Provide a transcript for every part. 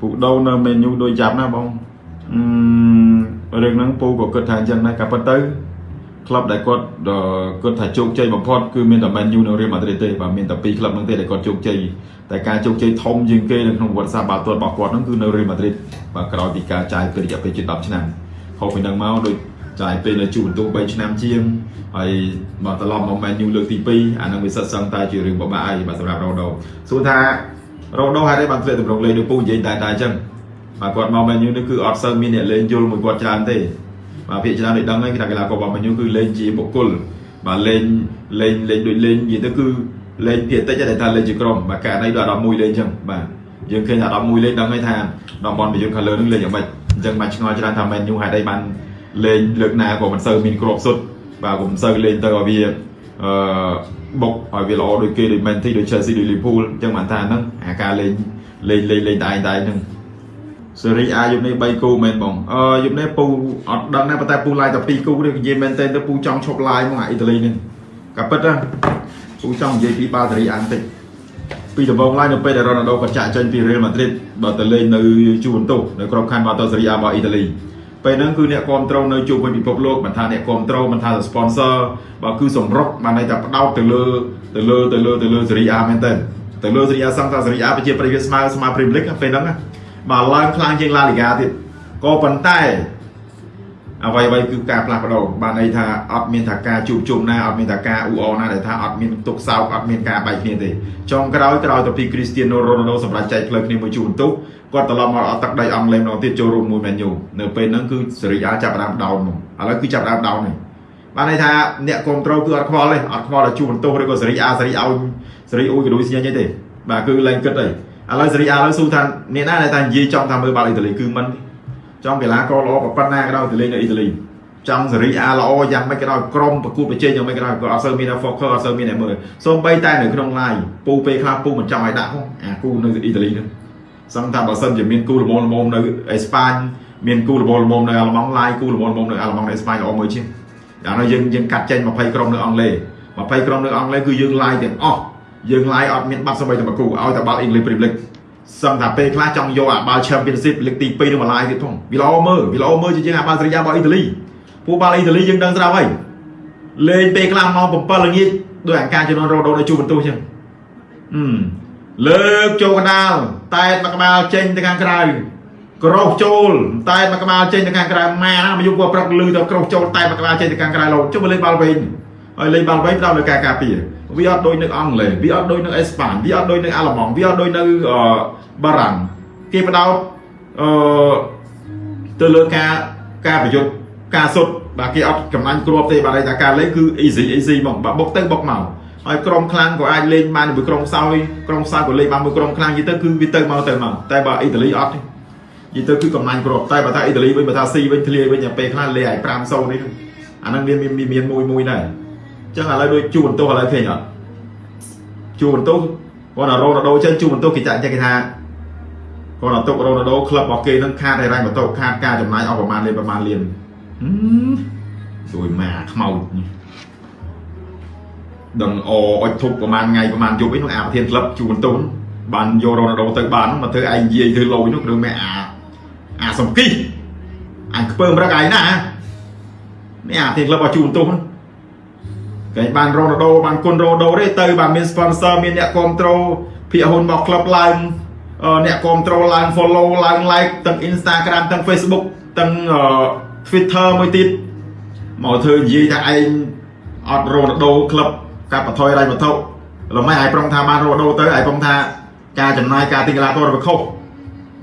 ពូដូនៅមេញូដូចចាប់ណាបងអឺរឿងហ្នឹងពូក៏គិតថាអញ្ចឹងដែរក៏ប៉ុន្តែក្លឹបដែលគាត់គិតថាជោគជ័យបំផុតគឺមានតែ Man U និង Real Madrid ទេបាទមានតែពីរក្លឹបហ្នឹងទេដែលគាត់ជោគជ័យតែការជោគជ័យធំជាងគេនៅក្នុងប្រវត្តិសាស្ត្របាល់ទាត់របស់គាត់ហ្នឹងគឺនៅ Real Madrid បាទក្រោយពីការចាយពេលរយៈពេលជិត10ឆ្នាំហូបពីហ្នឹងមកដូចចាយពេលនៅជួបបន្ទោ3ឆ្នាំជាងហើយមកត្រឡប់មក Man U លើកទី2អាហ្នឹងវាសិតសឹងតែជារឿងបបាក់ហើយបាទសម្រាប់ Ronaldo សួរថា Ronaldo ហេតុអីបានធ្លាក់តម្រងលេងដូចពូនិយាយតែតែអញ្ចឹងបាទគាត់មក Man U នេះគឺអត់សូវមានអ្នកលេងយល់មួយគាត់ច្រើនទេបាទភាគច្រើនដូចដឹងហើយគេថាកីឡាកររបស់ Man U គឺលេងជាបុគ្គលបាទលេងលេងលេងដូចលេងនិយាយទៅគឺលេងភាគតិចតែថាលេងជាក្រុមបាទករណីដល់11លេងអញ្ចឹងបាទយើងឃើញថា11លេងដឹងហើយថាតំបន់ប្រយុទ្ធខាងលើនឹងលេងយ៉ាងម៉េចអញ្ចឹងបានឆ្ងល់ច្រើនថា Man U ហេតុអីបានលេងលើកណាក៏មិនសូវមានគ្រាប់សុទ្ធបាទក៏មិនសូវលេងទៅឲ្យវា អឺបុកឲ្យវាល្អដូចគេដូច Man City ដូច Chelsea ដូច Liverpool អញ្ចឹងបានថាហ្នឹងអាការលេងលេងលេងលេងតែឯងតែហ្នឹងសេរីអាយុនេះ3គូមែនបងអឺយុនេះពូអត់ដឹងដែរប៉ុន្តែពូឡាយតែ2គូនេះនិយាយមែនតើទៅពូចង់ឈប់ឡាយមកអាអ៊ីតាលីនេះក៏ពិតណាពូចង់និយាយពីបាល់សេរីអានតិចពីដំបូងឡើយនៅពេលដែលរ៉ូណាល់ដូគាត់ចាក់ចេញពី Real Madrid បើទៅលេងនៅជូវិនតុសនៅក្របខ័ណ្ឌបាល់ទាត់សេរីអារបស់អ៊ីតាលី ពេលហ្នឹងគឺអ្នកគ្រប់ត្រូលនៅជុំវិញពិភពលោកមិនថាអ្នកគ្រប់ត្រូលមិនថា sponsor បើគឺសម្រុកបានន័យថាផ្ដោតទៅលើទៅលើទៅលើទៅលើសេរីអាមែនតើទៅលើសេរីអាសង្ឃថាសេរីអាប្រជាប្រិយស្មើស្មើ Premier League ពេលហ្នឹងបើឡើងខ្លាំងជាង La Liga ទៀតក៏ប៉ុន្តែ អ្វីអ្វីគឺការផ្លាស់ប្ដូរបានន័យថាអត់មានថាការជួបជុំណាអត់មានថាការអ៊ូអរណាដែលថាអត់មានទុកសោកអត់មានការបែកគ្នាទេចុងក្រោយក្រោយទៅពី Cristiano Ronaldo សម្រាប់ចែកផ្លូវគ្នាមួយជួបបន្ទុកគាត់ត្រឡប់មកអត់ទឹកដីអង់គ្លេសម្ដងទៀតចូលរួមមួយ Man U នៅពេលហ្នឹងគឺសេរីអាចាប់ផ្ដើមដោនមកឥឡូវគឺចាប់ផ្ដើមដោននេះបានន័យថាអ្នកគ្រប់ត្រូលគឺអត់ខ្វល់ទេអត់ខ្វល់តែជួបបន្ទោសឬក៏សេរីអាសេរីឲ្យសេរីអ៊ូយក៏ដូចស្ញាញ់ទេបាទគឺលែងគិតទេឥឡូវសេរីអាឥឡូវស៊ូថាអ្នកណាដែលថានិយាយចង់ថាមើលបាល់អ៊ីតាលីគឺមិន ចង់កីឡាករល្អប៉ុណ្ណាក៏ដោយទៅលេងនៅអ៊ីតាលីចង់សេរីអាល្អយ៉ាងម៉េចក៏ដោយក្រុមប្រកួតប្រជែងយ៉ាងម៉េចក៏ដោយក៏អត់សូវមាន focus អត់សូវមានអ្នកមើលសូម្បីតែនៅក្នុង live ពូពេលខ្លះពូមិនចង់ឲ្យដាក់ហ៎អាគូនៅអ៊ីតាលីហ្នឹងសឹងថាបើសិនជាមានគូល្មមល្មមនៅអេស្ប៉ាញមានគូល្មមល្មមនៅអាល្លឺម៉ង់ឡាយគូល្មមល្មមនៅអាល្លឺម៉ង់នៅអេស្ប៉ាញល្អមួយជាងយ៉ាងនោះយើងយើងកាត់ចេញ20ក្រុមនៅអង់គ្លេស20ក្រុមនៅអង់គ្លេសគឺយើងឡាយទាំងអស់យើងឡាយអត់មានបាត់សម្បីតែមួយគូឲ្យតែបាល់ English Premier League សឹងថាពេលខ្លះចង់យកអាបាល់ Championship លេខទី2នឹងមកឡាយទៀតផងវាល្អមើលវាល្អមើលជាងអាបាល់សេរីយ៉ារបស់អ៊ីតាលីពួកបាល់អ៊ីតាលីយើងដឹងស្រាប់ហើយលេងពេលខ្លះម៉ោង7ល្ងាចដោយអង្ការជំនាន់រ៉ូដូនៅជួបបន្ទោសចឹងអឺលើកចូលកណ្ដាលតែមកក្បាលចេញទៅខាងក្រៅក្រោះចូលតែមកក្បាលចេញទៅខាងក្រៅម៉ាណាមកយុគប្រឹកលឺទៅក្រោះចូលតែមកក្បាលចេញទៅខាងក្រៅលោចុះមកលេងបាល់វិញហើយលេងបាល់វិញផ្ដោតលើការការពារ វាអត់ដូចនៅអង់គ្លេសវាអត់ដូចនៅអេស្ប៉ាញវាអត់ដូចនៅអាល្លឺម៉ង់វាអត់ដូចនៅបារាំងគេផ្ដោតអឺទៅលើការការប្រយុទ្ធការសុទ្ធបាទគេអត់ចំណាញ់គ្រាប់ទេបាទតែការលេងគឺ easy easy ហ្មងបាទបុកទៅបុកមកហើយក្រុមខ្លាំងក៏អាចលេងបានមួយក្រុមខ្សោយក្រុមខ្សោយក៏លេងបានមួយក្រុមខ្លាំងយីទៅគឺវាទៅមកទៅមកតែបើអ៊ីតាលីអត់ទេយីទៅគឺកំណាញ់គ្រាប់តែបើថាអ៊ីតាលីវិញបើថាស៊ីវិញធ្លាយវិញពេលខ្លះលេងឲ្យ5-0នេះអាហ្នឹងមានមានមានមួយមួយដែរអញ្ចឹងឥឡូវដូចជួបន្ទោសឥឡូវឃើញអត់ជួបន្ទោសគាត់រ៉ូណាល់ដូចេញជួបន្ទោសគេចាក់ចេះគេថាគាត់អត់ទុករ៉ូណាល់ដូក្លឹបរបស់គេនឹងខាតហិរញ្ញវត្ថុខាតការចំណាយអស់ប្រមាណលានប្រមាណលានជួយម៉ាខ្មោចនេះដឹងអអុចធប់ប្រហែលថ្ងៃប្រហែលយប់អីនោះអាប្រធានក្លឹបជួបន្ទុនបានយករ៉ូណាល់ដូទៅបានមកធ្វើឯងនិយាយធ្វើលយនោះគឺមែអាអាសំគីអញខ្ពើមរឹកឯងណានេះអាប្រធានក្លឹបឲ្យជួបន្ទុន គេបានរ៉ូណាល់ដូបានគុណរ៉ូណាល់ដូទេទៅបានមាន sponsor មានអ្នកគ្រប់ត្រូលភាគហ៊ុនរបស់ក្លឹបឡើងអ្នកគ្រប់ត្រូលឡើង follow ឡើង like ទាំង Instagram ទាំង Facebook ទាំង Twitter មួយទៀតមកធ្វើនិយាយថាឯងអត់រ៉ូណាល់ដូក្លឹបកាត់បន្ថយរៃវត្ថុល្មែឯងប្រងថាបានរ៉ូដូទៅឯងប្រងថាការចំណាយការទិញកីឡាករវាខុស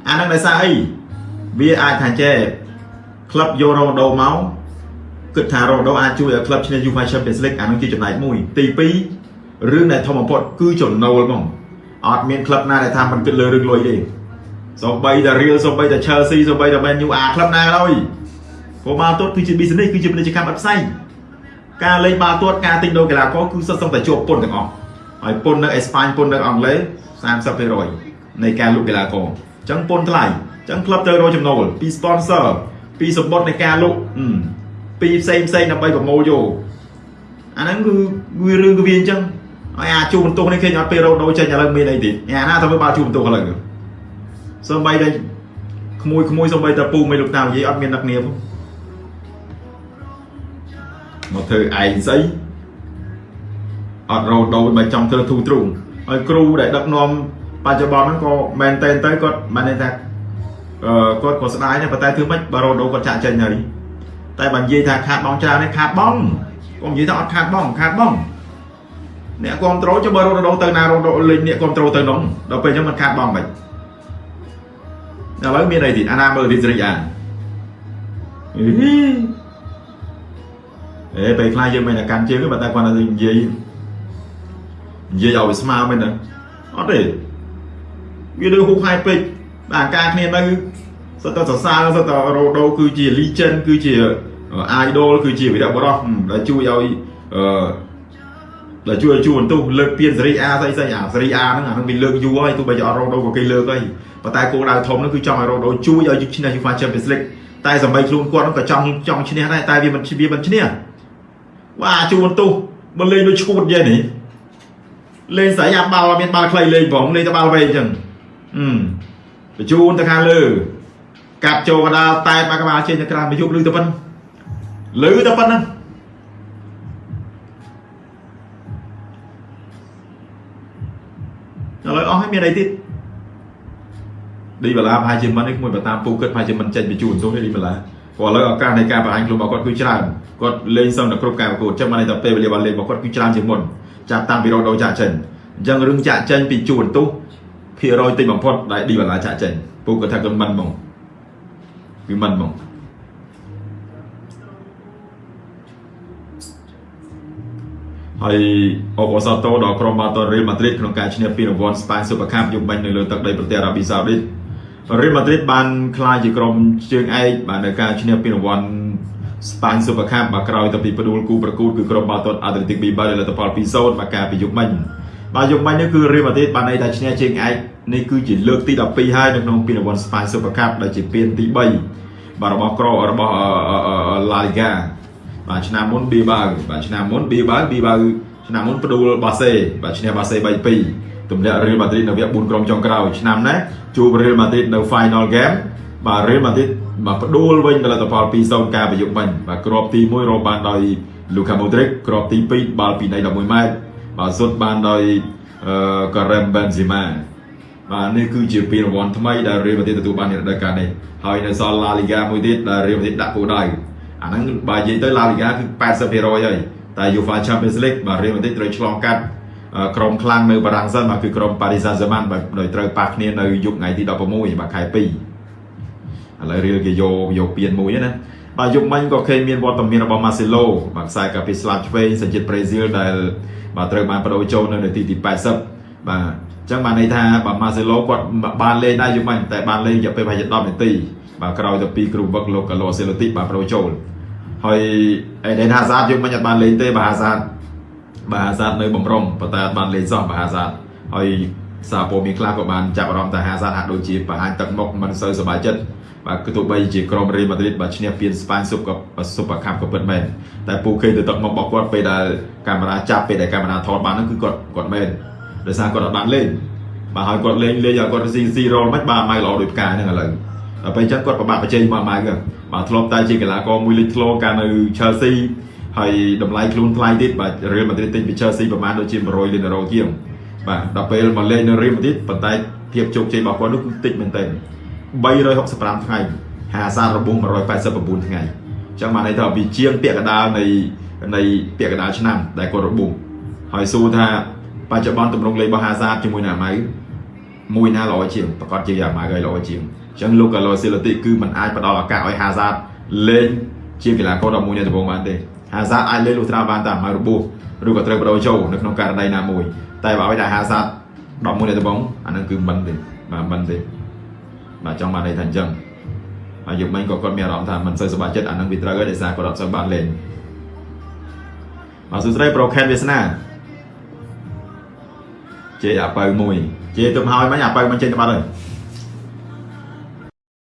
អានឹងដោយសារអីវាអាចថាចេះក្លឹបយករ៉ូដូមក គិតថារ៉ូដូអាចជួយឲ្យក្លឹបឈ្នះ UEFA Champions League អានឹងជាចំណែកមួយទី2រឿងដែលធំបំផុតគឺចំណូលហ្មងអត់មានក្លឹបណាដែលថាមិនគិតលើរឿងលុយទេសូម្បីតែ Real សូម្បីតែ Chelsea សូបីតែ Man U អាក្លឹបណាក៏ដោយព្រោះបាល់ទាត់គឺជា business គឺជាពាណិជ្ជកម្មអត់ផ្សេងការលេងបាល់ទាត់ការទិញដូរកីឡាករគឺសុទ្ធសឹងតែជាប់ពន្ធទាំងអស់ហើយពន្ធនៅអេស្ប៉ាញពន្ធនៅអង់គ្លេស30%នៃការលក់កីឡាករអញ្ចឹងពន្ធថ្លៃអញ្ចឹងក្លឹបត្រូវរកចំណូលពី sponsor ពីសម្បត្តិនៃការលក់ ពីផ្សេងផ្សេងដើម្បីប្រមូលយកអាហ្នឹងគឺវារឿងគឺវាអញ្ចឹងហើយអាជួបន្ទោសនេះឃើញអត់ពេលរោដូចេញឥឡូវមានអីទៀតអាណាទៅមើលបាល់ជួបន្ទោសឥឡូវសំបីតែក្មួយក្មួយសំបីតែពូមិនលោកតានិយាយអត់មានដឹកនាមមកធ្វើឯងស្អីអត់រោដូនបើចង់ធ្វើធូរទ្រូងហើយគ្រូដែលដឹកនាំបច្ចុប្បន្នហ្នឹងក៏មែនតែនទៅគាត់មិនន័យថាអឺគាត់ក៏ស្ដាយដែរប៉ុន្តែធ្វើម៉េចបើរោដូគាត់ចាក់ចេញហើយ តែបើនិយាយថាខាតបងច្រើននេះខាតបងកុំនិយាយថាអត់ខាតបងខាតបងអ្នកគ្រប់ត្រូលចុះបើរោដូទៅណារោដូលេងអ្នកគ្រប់ត្រូលទៅនំដល់ពេលអញ្ចឹងมันខាតបងមិនឥឡូវមានអីទៀតអាណាមើលទីសេរីអាអីអេពេលខ្លះយើងមិនតែកាន់ជើងទេបើតែគាត់និយាយនិយាយឲ្យវាស្មើមែនទេអត់ទេវាដូចហូបហាយពេកបាទការគ្នានៅ សិតតែសរសើរសិតតែរ៉ូដូគឺជា legend គឺជា idol គឺជាវីរបុរសដែលជួយឲ្យអឺដែលជួយជួយបន្ទុះលើកពានសេរីអាស្អីស្អីអាសេរីអាហ្នឹងអាហ្នឹងវាលើកយូរហើយទោះបីជាអត់រ៉ូដូក៏គេលើកហើយប៉ុន្តែគោលដៅធំហ្នឹងគឺចង់ឲ្យរ៉ូដូជួយឲ្យឈ្នះ UEFA Champions League តែសម្បីខ្លួនគាត់ហ្នឹងក៏ចង់ចង់ឈ្នះដែរតែវាមិនវាមិនឈ្នះវ៉ាជួយបន្ទុះបើលេងដូចឈួតយ៉ាងនេះលេងស្រីអាបាល់មានបាល់ខ្លីលេងផងលេងតែបាល់វែងអញ្ចឹងអឺបញ្ជូនទៅខាងលើ កាត់ចូលកដាលតែបាក់ក្បាលចេញទៅក្រៅមកយប់លឺទៅប៉ុណ្ណឹងលឺទៅប៉ុណ្ណឹងឥឡូវអស់ហើយមានអីទៀតឌីបាឡាប្រហែលជាមិននេះមួយបើតាមពូគិតប្រហែលជាមិនចេញបញ្ជូនទោះទេឌីបាឡាព្រោះឥឡូវឱកាសនៃការបង្ហាញខ្លួនរបស់គាត់គឺច្រើនគាត់លេងសឹងតែគ្រប់ការប្រកួតចឹងបានន័យថាពេលវេលាបានលេងរបស់គាត់គឺច្រើនជាងមុនចាប់តាំងពីរ៉ូដូចាក់ចេញអញ្ចឹងរឿងចាក់ចេញពីជួនទុះភាគរយតិចបំផុតដែលឌីវ៉ាឡាចាក់ចេញពូគាត់ថាគាត់មិនហ្មង វាមិនហ្មងហើយអបអសាទរដល់ក្រុមបាល់ទាត់រៀលម៉ាឌ្រីតក្នុងការឈ្នះពានរង្វាន់ស្ប៉ាញស៊ុបកាប់យប់មិញនៅលើទឹកដីប្រទេសអារ៉ាប៊ីសាអូឌីតរៀលម៉ាឌ្រីតបានក្លាយជាក្រុមជើងឯកបាននៅការឈ្នះពានរង្វាន់ស្ប៉ាញស៊ុបកាប់មកក្រោយទៅពីផ្ដួលគូប្រកួតគឺក្រុមបាល់ទាត់អាត្លេតិកប៊ីបាល់លទ្ធផល2-0មកការពីយប់មិញ បាទយប់មិញនេះគឺរៀលម៉ាឌ្រីតបានន័យថាឈ្នះជើងឯកនេះគឺជាលើកទី12ហើយនៅក្នុងពានរង្វាន់ Spy Super Cup ដែលជាពានទី3បាទរបស់ក្ររបស់ La Liga បាទឆ្នាំមុន Bilbao បាទឆ្នាំមុន Bilbao Bilbao ឆ្នាំមុនផ្ដួលបាសេបាទឈ្នះបាសេ3-2ទម្លាក់ Real Madrid នៅវគ្គ4ក្រុមចុងក្រោយឆ្នាំនេះជួប Real Madrid នៅ Final Game បាទ Real Madrid បាទផ្ដួលវិញដល់លទ្ធផល2-0ការប្រយុទ្ធវិញបាទគ្រាប់ទី1រកបានដោយ Luka Modric គ្រាប់ទី2បាល់ពីនៃ11ម៉ែត្រ បាទសុទ្ធបានដោយ Karim Benzema បាទនេះគឺជាពានរង្វាន់ថ្មីដែលរៀលម៉ាឌ្រីតទទួលបាននៅរដូវកាលនេះហើយនៅសល់ឡាលីហ្គាមួយទៀតដែលរៀលម៉ាឌ្រីតដាក់គោលដៅអាហ្នឹងបើនិយាយទៅឡាលីហ្គាគឺ80%ហើយតែ UEFA Champions League បាទរៀលម៉ាឌ្រីតត្រូវឆ្លងកាត់ក្រុមខ្លាំងនៅបារាំងសិនបាទគឺក្រុម Paris Saint-Germain បាទដោយត្រូវប៉ះគ្នានៅយប់ថ្ងៃទី16បាទខែ2ឥឡូវរៀលគេយកយកពានមួយណា បាទយប់មិញក៏ឃើញមានវត្តមានរបស់ Marcelo បាទខ្សែកាពីស្លាប់ឆ្វេងសញ្ជាតិប្រេស៊ីលដែលបាទត្រូវបានបដូរចូលនៅនាទីទី80បាទចឹងបានន័យថាបើម៉ាសេឡូគាត់បានលេងដែរយូរមិញតែបានលេងរយៈពេលប្រហែលជា10នាទីបាទក្រោយទៅពីគ្រូវឹកលោកកាឡូសេឡូទីបាទប្រូចូលហើយអេដេនហាសាតយូរមិញអត់បានលេងទេបាទហាសាតបាទហាសាតនៅបំរុងប៉ុន្តែអត់បានលេងសោះបាទហាសាតហើយសារព័ត៌មានខ្លះក៏បានចាប់អារម្មណ៍ថាហាសាតហាក់ដូចជាបង្ហាញទឹកមុខមិនសូវសប្បាយចិត្ត បាទគឺទោះបីជាក្រុមរ៉េម៉ាឌ្រីតបាទឈ្នះពានស្ប៉ាញស៊ុបក៏ស៊ុបកាប់ក៏ពិតមែនតែពូឃើញទៅទឹកមុខរបស់គាត់ពេលដែលកាមេរ៉ាចាប់ពេលដែលកាមេរ៉ាថតបានហ្នឹងគឺគាត់គាត់មែនដោយសារគាត់អត់បានលេងបាទហើយគាត់លេងលេងឲ្យគាត់ស៊ីស៊ីរ៉ូលមិនបាទម៉ៅល្អដូចផ្កាហ្នឹងឥឡូវដល់ពេលអញ្ចឹងគាត់ប្របាក់បច្ចេកមកម៉ៅហ្នឹងបាទធ្លាប់តែជាកីឡាករមួយលេចធ្លោកាលនៅ Chelsea ហើយតម្លៃខ្លួនថ្លៃទៀតបាទ Real Madrid ទិញពី Chelsea ប្រហែលដូចជា100លានអឺរ៉ូជាងបាទដល់ពេលមកលេងនៅ Real Madrid ប៉ុន្តែភាពជោគជ័យរបស់គាត់នោះគឺតិចមែនទែន 365ថ្ងៃហាសាររបួស189ថ្ងៃអញ្ចឹងបានន័យថាវាជាងពាក់កដាលនៃនៃពាក់កដាលឆ្នាំដែលគាត់របួសហើយសួរថាបច្ចុប្បន្នទម្រង់លេងរបស់ហាសាតជាមួយនឹងអាម៉ៅមួយណាល្អជាងប្រកាសជាអាម៉ៅឲ្យល្អជាងអញ្ចឹងលោកកាឡូស៊ីឡាទីគឺมันអាចផ្ដល់ឱកាសឲ្យហាសាតលេងជាកីឡាករ11នៃដំបូងបានទេហាសាតអាចលេងលុះត្រាបានតែអាម៉ៅរបួសឬក៏ត្រូវបដូរចូលនៅក្នុងករណីណាមួយតែបើឲ្យតែហាសាត11នៃដំបូងអានឹងគឺមិនទេបាទមិនទេ បាទចង់បានន័យថាអញ្ចឹងហើយយកមិញក៏គាត់មានអារម្មណ៍ថាមិនសូវសប្បាយចិត្តអានឹងវាត្រូវហើយដោយសារគាត់អត់សូវបានលេងបាទសួស្តីប្រូខេនវាសនាជេអាបើមួយជេទុំហើយមិញអាបើមិនចេញទៅបាត់ហើយ